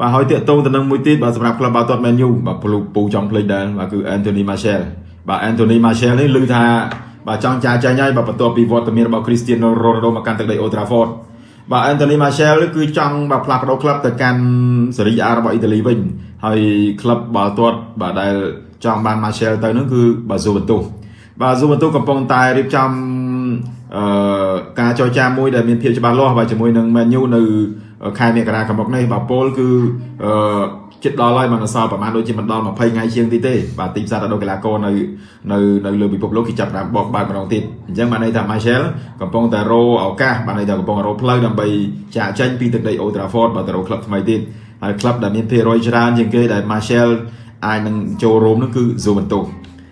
បាទហើយតាកតងទៅនឹងមួយទៀតបាទសម្រាប់ក្លឹបបាល់ទាត់ Man U បាទពូពូចង់ភ្លេចដែរបាទគឺ Anthony Martial បាទ Anthony Martial នេះឮថាបាទចង់ចាចាញ់ហើយបាទបន្ទាប់ពីវត្តមានរបស់ Cristiano Ronaldo មកកាន់ទឹកដី Old Trafford បាទ Anthony Martial គឺចង់បាទផ្លាស់ប្ដូរក្លឹបទៅកាន់សេរី A របស់អ៊ីតាលីវិញហើយក្លឹបបាល់ទាត់បាទដែលចង់បាន Martial ទៅនោះគឺបាទ Juventus បាទ Juventus កំពុងតែរៀបចំអឺការចរចាមួយដែលមានភាពច្បាស់លាស់បាទជាមួយនឹង Man U នៅ ខែមករាខាងមុខនេះបាទពលគឺអឺចិត្តដល់ហើយមិនសល់ប្រហែលដូចជាមិនដល់20ថ្ងៃជាងទីទេបាទទីផ្សារដល់កីឡាករនៅនៅនៅលើពិភពលោកគេចាប់តាមបោកបើកម្ដងទៀតអញ្ចឹងបានន័យថា Marshall កំពុងតែរោឱកាសបានន័យថាកំពុងរោផ្លូវដើម្បីចាក់ចេញពីទឹកដី Old Trafford បាទទៅរកក្លឹបថ្មីទៀតហើយក្លឹបដែលមានភាគរយច្រើនជាងគេដែល Marshall អាចនឹងចូលរួមនោះគឺ Juventus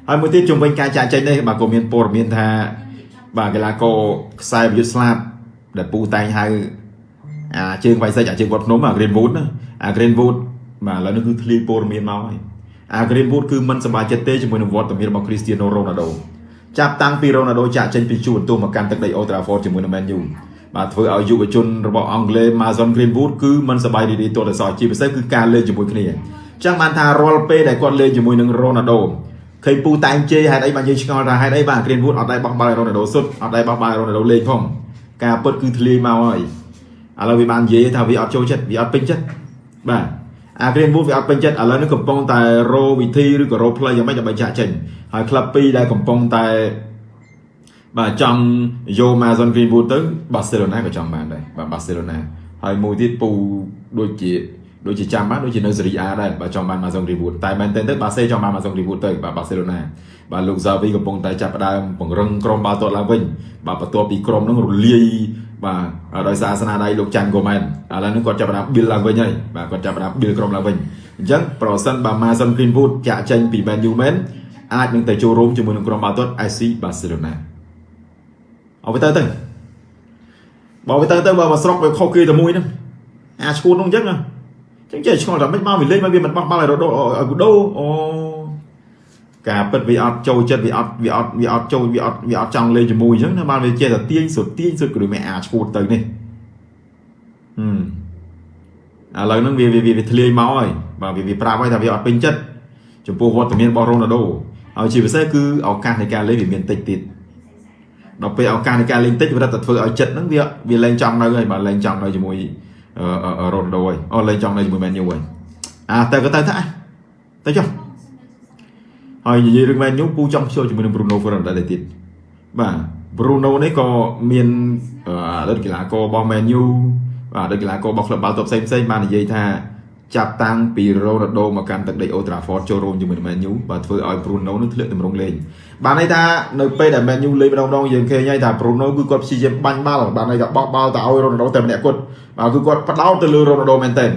ហើយមួយទៀតជំវិញការចាក់ចេញនេះបាទក៏មានព័ត៌មានថាបាទកីឡាករខ្សែប្រយុទ្ធស្លាប់ដែលពូតែងហៅ អាជើងវៃសិចអាជើងវត្តភ្នំអា Greenwood ណាអា Greenwood បាទឥឡូវនេះគឺធ្លាយព័ត៌មានមកហើយអា Greenwood គឺមិនសប្បាយចិត្តទេជាមួយនឹងវត្តមានរបស់ Cristiano Ronaldo ចាប់តាំងពី Ronaldo ចាក់ចេញពីជួនទូមកកាន់ទឹកដី Old Trafford ជាមួយនឹង Man U បាទធ្វើឲ្យយុវជនរបស់អង់គ្លេស Mason Greenwood គឺមិនសប្បាយរីករាយទាល់តែសោះជាពិសេសគឺការលេងជាមួយគ្នាចឹងបានថារាល់ពេលដែលគាត់លេងជាមួយនឹង Ronaldo ឃើញពូតែងជេរហេតុអីបានយើងឆ្ងល់ថាហេតុអីបាទ Greenwood អត់ដែរបោះបាល់ឲ្យ Ronaldo សុទ្ធអត់ដែរបោះបាល់ឲ្យ Ronaldo លេងផងការពិតគឺធ្លាយមកហើយ ឥឡូវវាបាននិយាយថាវាអត់ចូលចិត្តវាអត់ពេញចិត្តបាទអា Greenwood វាអត់ពេញចិត្តឥឡូវនេះកំពុងតែរោវិធីឬក៏រោផ្លូវយ៉ាងម៉េចដើម្បីចាក់ចេញហើយក្លឹបពីរដែលកំពុងតែបាទចង់យក Mason Greenwood ទៅ Barcelona ក៏ចង់បានដែរបាទ Barcelona ហើយមួយទៀតពូដូចជាដូចជាចាំបានដូចជានៅសេរី A ដែរបាទចង់បាន Mason Greenwood តែមែនទែនទៅបាសេចង់បាន Mason Greenwood ទៅបាទ Barcelona បាទលោក Xavi កំពុងតែចាប់ផ្ដើមពង្រឹងក្រុមបាល់ទាត់ឡើងវិញបាទបន្ទាប់ពីក្រុមនឹងរលាយ បាទដោយសារស្នាដៃលោកចាន់កូមែនឥឡូវនេះគាត់ចាប់ផ្ដើម build ឡើងវិញហើយបាទគាត់ចាប់ផ្ដើម build ក្រុមឡើងវិញអញ្ចឹងប្រសិនបើ Mason Greenwood ចាក់ចេញពី Man U មែនអាចនឹងទៅចូលរួមជាមួយនឹងក្រុមបាល់ទាត់ FC Barcelona អត់ទៅទៅបើទៅទៅបើមកស្រុកវាខុសគេតែមួយហ្នឹងអាឈួតនោះអញ្ចឹងអញ្ចឹងចេះឆ្ងល់ថាមិនមកវាលេងមកវាមិនបោះបាល់ឲ្យរដូឲ្យគូដូអូ ការពិតវាអត់ចូលចិត្តវាអត់វាអត់វាអត់ចូលវាអត់វាអត់ចង់លេងជាមួយអញ្ចឹងណាបានវាចេះតែទាញសុទ្ធទាញសុទ្ធក៏ដូចមិនអាចឈួតទៅនេះហឹមឥឡូវហ្នឹងវាវាវាធ្លាយមកហើយបាទវាវាប្រាប់ហើយថាវាអត់ពេញចិត្តចំពោះវត្តមានរបស់រ៉ូណាល់ដូហើយជាពិសេសគឺឱកាសនៃការលេងវាមានតិចទៀតដល់ពេលឱកាសនៃការលេងតិចវារត់តែធ្វើឲ្យចិត្តហ្នឹងវាវាលេងចង់នៅហើយបាទលេងចង់នៅជាមួយរ៉ូណាល់ដូហើយអូលេងចង់នៅជាមួយមែនយូហើយអាទៅក៏ទៅទៅទៅចុះ ហើយនិយាយរឿងមែនយូពូចង់ចូលជាមួយនឹង Bruno Fernandes ដែរទៀតបាទ Bruno នេះក៏មានអតីតកីឡាកររបស់ Man U បាទអតីតកីឡាកររបស់ក្លឹបបាល់ទាត់ផ្សេងផ្សេងបាននិយាយថាចាប់តាំងពី Ronaldo មកកាន់ទឹកដី Old Trafford ចូលរួមជាមួយនឹង Man U បាទធ្វើឲ្យ Bruno នឹងធ្លាក់តម្រង់លេងបានន័យថានៅពេលដែល Man U លេងម្ដងម្ដងយើងឃើញហើយថា Bruno គឺគាត់ព្យាយាមបាញ់បាល់បានន័យថាបោះបាល់ទៅឲ្យ Ronaldo តែម្នាក់គត់បាទគឺគាត់ផ្ដោតទៅលើ Ronaldo មែនទែន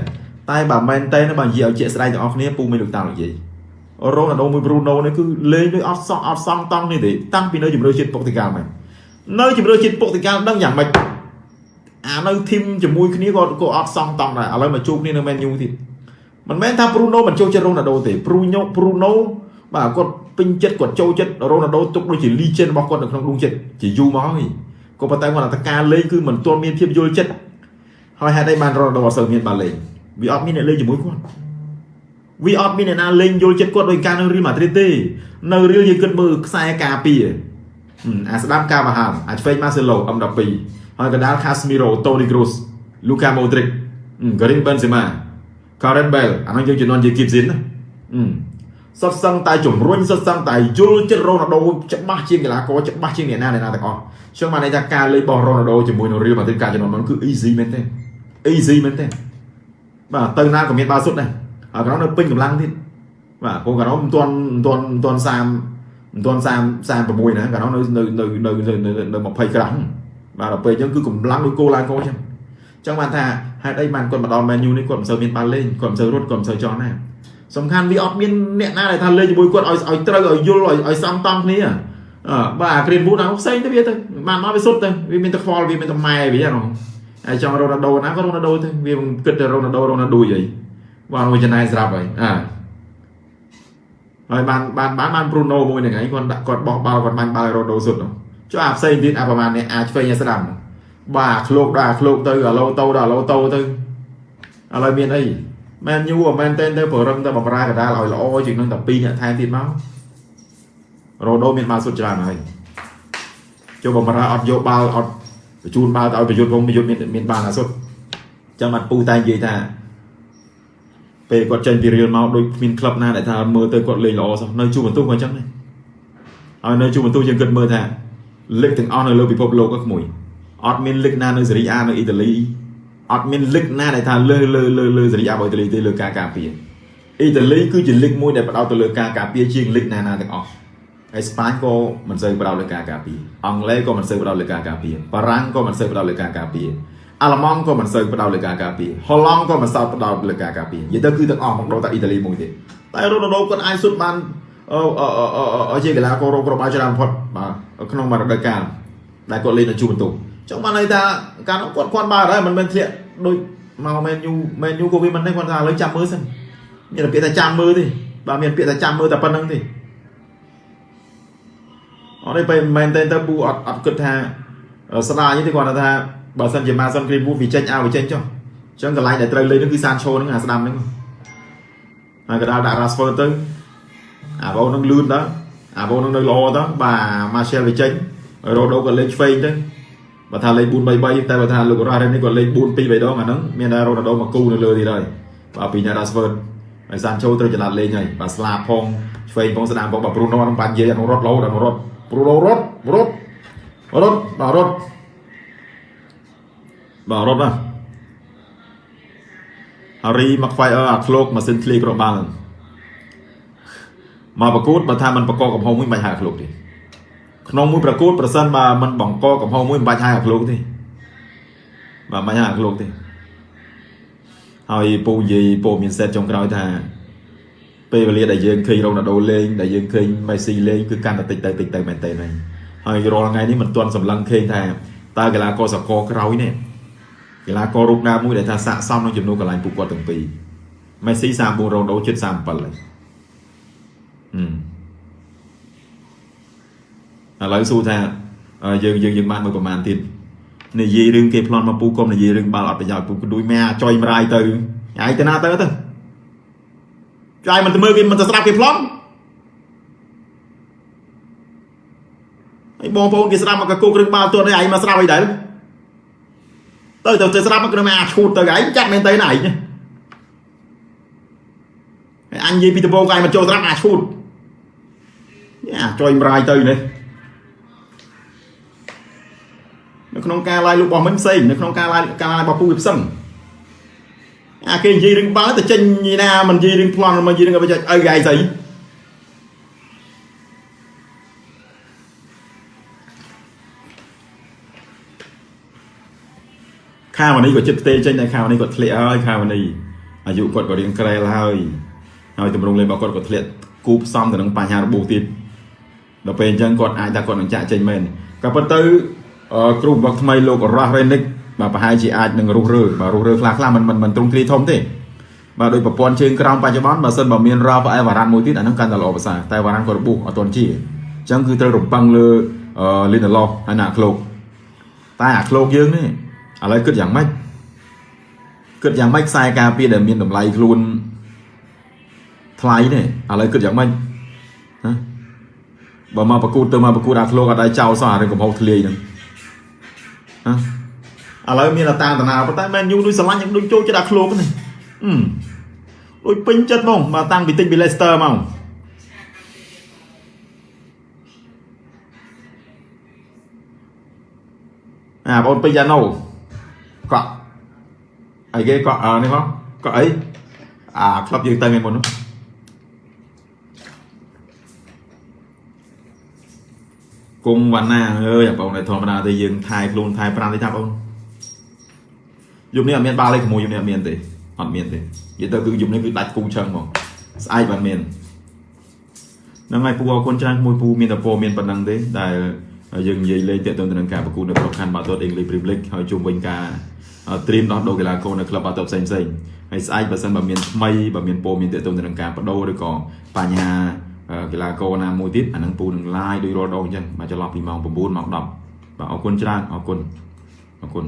តែបើមែនទែនបើនិយាយឲ្យជាក់ស្ដែងទាំងអស់គ្នាពូមានលោកតានិយាយ រ៉ូណាល់ដូមួយប្រូណូនេះគឺលេងដោយអត់សោះអត់សងតង់នេះទេតាំងពីនៅជំរឿជាតិពុកតិកាលមកនៅជំរឿជាតិពុកតិកាលដឹងយ៉ាងម៉េចអានៅធីមជាមួយគ្នាក៏ក៏អត់សងតង់ដែរឥឡូវមកជួបគ្នានៅមែនយូទៀតមិនមែនថាប្រូណូមិនចូលចិត្តរ៉ូណាល់ដូទេប្រូញោប្រូណូបាទគាត់ពេញចិត្តគាត់ចូលចិត្តរ៉ូណាល់ដូទុកដូចជា legend របស់គាត់នៅក្នុងដួងចិត្តជាយូរមកហើយក៏ប៉ុន្តែគាត់ថាការលេងគឺមិនទាន់មានភាពយល់ចិត្តហើយហេតុអីបានរ៉ូណាល់ដូអត់សូវមានបានលេងវាអត់មានអ្នកលេងជាមួយគាត់ វាអត់មានអ្នកណាលេងយល់ចិត្តគាត់ដោយការនៅរៀលម៉ាឌ្រីតទេនៅរៀលយើងគិតមើលខ្សែការពារអាស្ដាប់កាមហាមអាឆ្វេងម៉ាសេឡូ M12 ហើយកណ្ដាលខាស្មីរ៉ូតូនីក្រូសលូកាម៉ូទ្រិកការីមបេនសេម៉ាការ៉េតបែលអានោះយើងជំនាន់ជាគីបស៊ីនណាសុទ្ធសឹងតែជំរុញសុទ្ធសឹងតែយល់ចិត្តរ៉ូណាល់ដូច្បាស់ជាងកីឡាករច្បាស់ជាងអ្នកណាអ្នកណាទាំងអស់ចឹងបានន័យថាការលេងរបស់រ៉ូណាល់ដូជាមួយនឹងរៀលម៉ាឌ្រីតការជំនាន់មុនគឺ easy មែនទេ easy មែនទេបាទទៅណាក៏មានបាល់សុទ្ធដែរ ហើយក្រុមនៅពេញកម្លាំងទៀតបាទព្រោះក្រុមមិនទាន់មិនទាន់មិនទាន់30មិនទាន់30 36ណាក្រុមនៅនៅនៅនៅនៅ20ក្រាស់បាទដល់ពេលអញ្ចឹងគឺកម្លាំងដូចគោឡើងគោអញ្ចឹងអញ្ចឹងបានថាហេតុអីបានគាត់មកដល់ Man U នេះគាត់មិនសូវមានបានលេងគាត់មិនសូវរត់គាត់មិនសូវចង់ណាសំខាន់វាអត់មានអ្នកណាដែលថាលេងជាមួយគាត់ឲ្យឲ្យត្រូវឲ្យយល់ឲ្យឲ្យសំតង់គ្នាអឺបាទអា Green Wood ហ្នឹងផ្សេងទៅវាទៅបានមកវាសុទ្ធទៅវាមានតែខ្វល់វាមានតែម៉ែវាហ្នឹងហើយចង់រ៉ូណាល់ដូណាក៏រ៉ូណាល់ដូទៅវាគិតតែរ៉ូណាល់ដូរ៉ូណាល់ដូអី បានមួយចំណែកស្រាប់ហើយអើហើយបានបានបានបានប្រូណូមួយហ្នឹងឯងគាត់ដាក់គាត់បោះបាល់គាត់បាញ់បាល់រ៉ូដូសុទ្ធចុះអាផ្សេងទៀតអាប្រហែលនេះអាចឆ្វេងឲ្យស្ដាំបាទឃ្លោកដល់ឃ្លោកទៅអាឡូតូដល់អាឡូតូទៅឥឡូវមានអីមែនយូមែនតែនទៅប្រឹងទៅបំរើកដាលឲ្យល្អជាងនឹងតែ2អ្នកថែមទៀតមករ៉ូដូមានបាល់សុទ្ធច្រើនហើយចូលបំរើអត់យកបាល់អត់បញ្ជូនបាល់ទៅឲ្យប្រយុទ្ធវងប្រយុទ្ធមានមានបាល់អាសុទ្ធចឹងបាត់ពូតែនិយាយថា ពេលគាត់ចេញពីរៀលមកដូចគ្មានក្លឹបណាដែលថាមើលទៅគាត់លេងល្អសោះនៅជួបបន្ទុះក៏អញ្ចឹងដែរហើយនៅជួបបន្ទុះយើងគិតមើលថាលិកទាំងអស់នៅលើពិភពលោកក៏ក្មួយអត់មានលិកណានៅសេរីអានៅអ៊ីតាលីអត់មានលិកណាដែលថាលើលើលើលើសេរីអារបស់អ៊ីតាលីទេលើការការពារអ៊ីតាលីគឺជាលិកមួយដែលផ្ដោតទៅលើការការពារជាងលិកណាណាទាំងអស់ហើយស្ប៉ាញក៏មិនសូវផ្ដោតលើការការពារអង់គ្លេសក៏មិនសូវផ្ដោតលើការការពារបារាំងក៏មិនសូវផ្ដោតលើការការពារ អាល្លឺម៉ង់ក៏មិនសូវផ្ដោតលើការការពារហូឡង់ក៏មិនសូវផ្ដោតលើការការពារនិយាយទៅគឺទាំងអស់មកដល់តែអ៊ីតាលីមួយទេតែរ៉ូណាល់ដូគាត់អាចសុទ្ធបានអឺអឺជាកីឡាកររកគ្រាប់បាល់ច្រើនបំផុតបាទក្នុងមួយរដូវកាលដែលគាត់លេងនៅជួបបន្ទុកចង់បានន័យថាការនោះគាត់គាត់បើដែរមិនមែនធ្លាក់ដូចមកមែនយូមែនយូក៏វាមិនដែរគាត់ថាឥឡូវចាំមើលសិនមានពាក្យថាចាំមើលទេបាទមានពាក្យថាចាំមើលតែប៉ុណ្្នឹងទេអត់ទេពេលមែនទេទៅពូអត់អត់គិតថាស្ដាយទេគាត់ថា បើសិនជាម៉ាសិនគ្រីមវូវាចេញឲ្យវាចេញចុះអញ្ចឹងកន្លែងដែលត្រូវលេងនោះគឺសានឆូហ្នឹងអាស្ដាំហ្នឹងហើយកដាលដាក់ Rashford ទៅអាបោនឹងលឿនតើអាបោនឹងនៅល្អតើបាទ Martial វាចេញរ៉ូដូក៏លេងឆ្វេងទៅបើថាលេង4 3 3តែបើថាលោករ៉ារ៉េនេះក៏លេង4 2 3ដងអាហ្នឹងមានតែរ៉ូណាល់ដូមកគូនៅលើទៀតហើយបាទពីអ្នក Rashford ហើយសានឆូត្រូវចល័តលេងហើយបាទស្លាបផងឆ្វេងផងស្ដាំផងបាទព្រូណូនឹងបាញ់និយាយអនុរត់លោអនុរត់ព្រូណូរត់រត់រត់បាទរត់ បាទរត់ណាហារីមកខ្វាយអឺអាឃ្លោកម៉ាស៊ីនធ្លាយគ្រាប់បាល់មកប្រកួតបើថាมันប្រកបកំហុសមួយមិនបាច់ហៅអាឃ្លោកទេក្នុងមួយប្រកួតប្រសិនបើมันបង្កកំហុសមួយមិនបាច់ហៅអាឃ្លោកទេបាទមិនហៅអាឃ្លោកទេហើយពូនិយាយពូមានសេតចុងក្រោយថាពេលវេលាដែលយើងឃើញរ៉ូណាល់ដូលេងដែលយើងឃើញមេស៊ីលេងគឺកាន់តែតិចទៅតិចទៅមែនតើហ្នឹងហើយរាល់ថ្ងៃនេះមិនទាន់សម្លឹងឃើញថាតើកីឡាករសកលក្រោយនេះ កីឡាកររូបណាមួយដែលថាស័កសមនឹងចំនួនកន្លែងពួកគាត់ទាំងពីរមេស៊ី34រ៉ូដូជិត37ហើយឥឡូវសួរថាយើងយើងយើងបានមើលប្រហែលទៀតនិយាយរឿងគេប្លន់មកពូកុំនិយាយរឿងបាល់អត់ប្រយោជន៍ពូក៏ដូចមែអាចុយមរាយទៅឯងទៅណាទៅទៅចាយមិនទៅមើលគេមិនទៅស្ដាប់គេប្លន់ហើយបងប្អូនគេស្ដាប់មកកគោគ្រឿងបាល់ទាត់ឯងមកស្ដាប់អីដែរ ទៅទៅទៅស្ដាប់មកគ្រឿងអាឈូតទៅឯងចាត់មែនទៅណាឯងហើយអញនិយាយពីដំបូងឯងមិនចូលស្ដាប់អាឈូតយ៉ាចុយមរាយទៅនេះនៅក្នុងការ live លោករបស់មិញផ្សេងនៅក្នុងការ live ការ live របស់ពូវាផ្សឹងអាគេនិយាយរឿងបាល់ទៅចេញញីណាមិននិយាយរឿងប្លន់មិននិយាយរឿងអីអីគេឯងស្អី ខាវនីក៏ចិត្តផ្ទេចេញតែខាវនីគាត់ធ្លាក់ហើយខាវនីអាយុគាត់ក៏រៀងក្រែលហើយហើយតម្រង់លេងរបស់គាត់ក៏ធ្លាក់គូផ្សំទៅនឹងបញ្ហារបួសទៀតដល់ពេលអញ្ចឹងគាត់អាចថាគាត់នឹងចាក់ចេញមែនក៏ប៉ុន្តែគ្រូបង្វឹកថ្មីលោករ៉ាស់រ៉េនិកបាទប្រហែលជាអាចនឹងរុះរើបាទរុះរើខ្លះខ្លះមិនមិនទ្រង់ទ្រាយធំទេបាទដោយប្រព័ន្ធជើងក្រោមបច្ចុប្បន្នបើសិនបើមានរ៉ាហ្វអែវ៉ារ៉ាន់មួយទៀតអានឹងកាន់តែល្អប្រសើរតែវ៉ារ៉ាន់ក៏របួសអត់ទាន់ជាអញ្ចឹងគឺត្រូវរំពឹងលើលីនឡូហើយណាក្លោកតែអាក្លោកយើងនេះ ឥឡូវគិតយ៉ាងម៉េចគិតយ៉ាងម៉េចខ្សែការពារដែលមានតម្លៃខ្លួនថ្លៃនេះឥឡូវគិតយ៉ាងម៉េចណាបើមកប្រកួតទៅមកប្រកួតអាក្លោកអត់ដៃចោលសោះអារឿងកំហុសធ្លាយហ្នឹងណាឥឡូវមានតាតាតាណាប៉ុន្តែមែនយូដូចស្រឡាញ់ដូចចូលចិត្តអាក្លោកនេះអឺដូចពេញចិត្តហ្មងមកតាំងពីតិចពី Leicester មកអាបងពេញយ៉ាណូ កក់អីគេកក់អើនេះមកកក់អីអាក្លឹបយើងទៅថ្ងៃមុននោះគុំវណ្ណាអើយបងតែធម្មតាទេយើងថែខ្លួនថែប្រាំទេថាបងយប់នេះអត់មានបាល់ទេក្មួយយប់នេះអត់មានទេអត់មានទេនិយាយទៅគឺយប់នេះគឺដាច់គូឆឹងហ្មងស្អែកបានមានហ្នឹងហើយពូអរគុណច្រើនមួយពូមានតែពរមានប៉ុណ្ណឹងទេដែលយើងនិយាយលេងទាក់ទងទៅនឹងការប្រកួតនៅប្រខណ្ឌបាល់ទាត់ English Premier League ហើយជុំវិញការ ត្រៀមដោះដូរកីឡាករនៅក្លឹបបាល់ទាត់ផ្សេងផ្សេងហើយស្អែកបើសិនបើមានថ្មីបើមានពរមានទាក់ទងទៅនឹងការបដូរឬក៏បញ្ហាកីឡាករណាមួយទៀតអានឹងពូនឹង live ដោយរាល់ដងអញ្ចឹងមកចន្លោះពីម៉ោង9ម៉ោង10បាទអរគុណច្រើនអរគុណអរគុណ